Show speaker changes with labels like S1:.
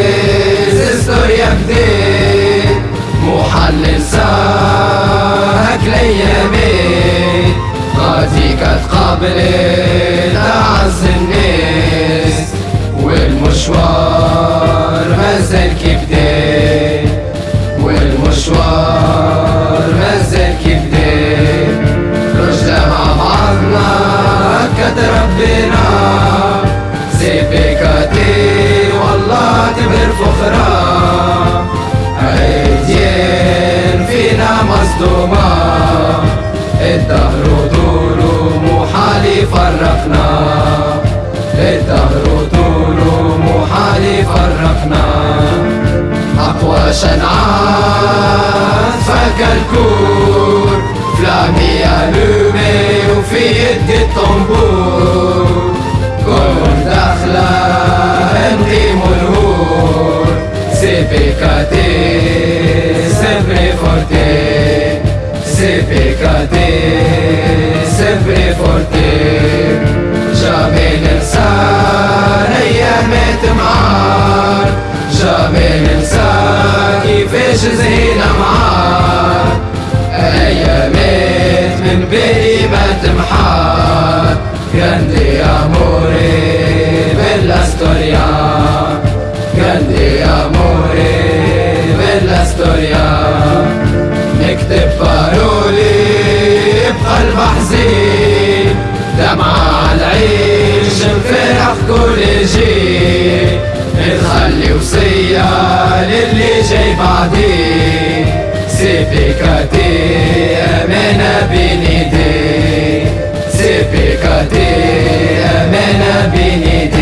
S1: تريزستور يا بديت محلل ساك ليامي غادي كتقابلي مصدومة الدهر طوله محال يفرقنا الدهر طوله محال يفرقنا أقوى شنعان فك سيبيكاتي سيبري فورتي جامي ننسى أيام معار جامي ننسى كيفاش زينا معار أيامات من بيني ما تمحار grande amore bella storia grande amore bella storia جيل نخلي وصية للي جاي بعدين سيبيكاتي أمانة بين ايديك سيبيكاتي أمانة بين ايديك